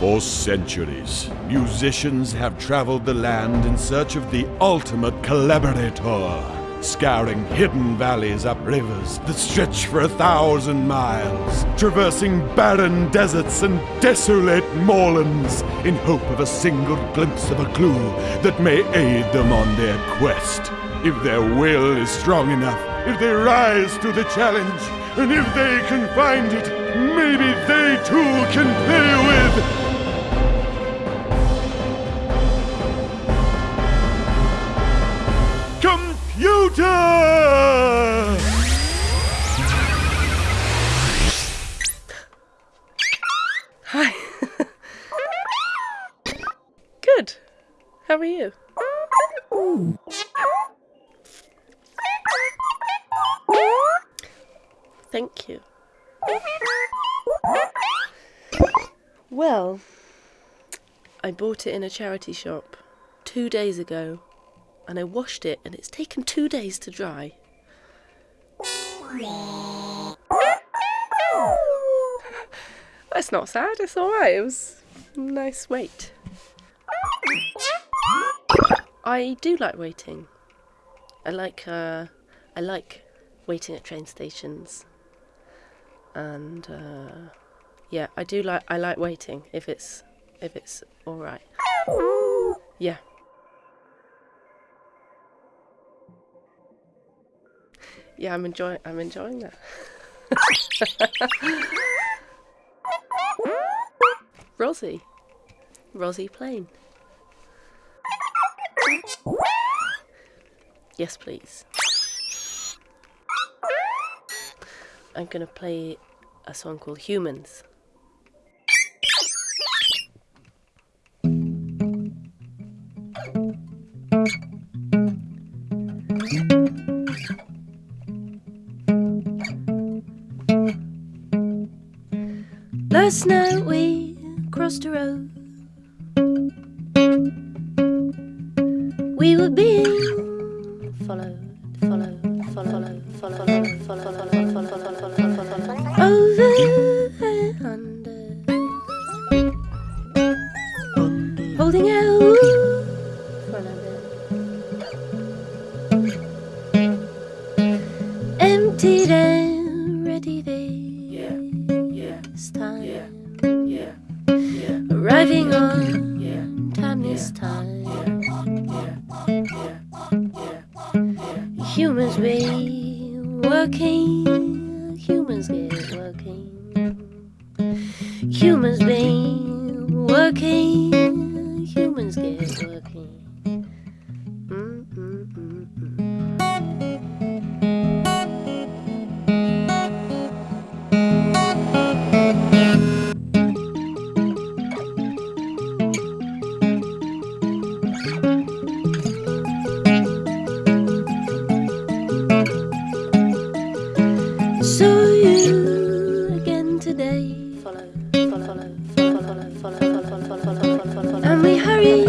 For centuries, musicians have traveled the land in search of the ultimate collaborator, scouring hidden valleys up rivers that stretch for a thousand miles, traversing barren deserts and desolate moorlands in hope of a single glimpse of a clue that may aid them on their quest. If their will is strong enough, if they rise to the challenge, and if they can find it, maybe they too can play computer! Hi. Good. How are you? Thank you. Well, I bought it in a charity shop two days ago and I washed it and it's taken two days to dry. That's not sad, it's alright, it was nice wait. I do like waiting. I like uh, I like waiting at train stations. And uh, yeah, I do like I like waiting if it's if it's alright. Yeah. Yeah, I'm enjoying I'm enjoying that. Rosie. Rosie Plain. Yes, please. I'm gonna play a song called Humans. Last night we crossed the road. We were being followed, followed, followed, followed, followed, followed, followed, followed, followed, over and under, holding out for another, emptied arriving on time this time. Humans be working, humans get working. Humans be working, humans get working. Saw you again today. Follow, follow, follow, follow, follow, follow, follow, follow, follow, follow, follow. And we hurry.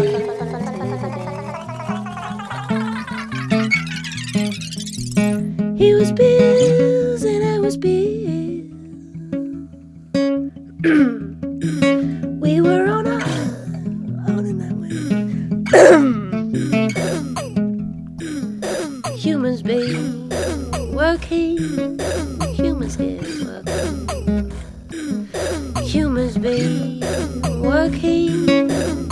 He was Bills and I was Bill. we were on a on in that way. Humans be working. Humans get working. Humans be working.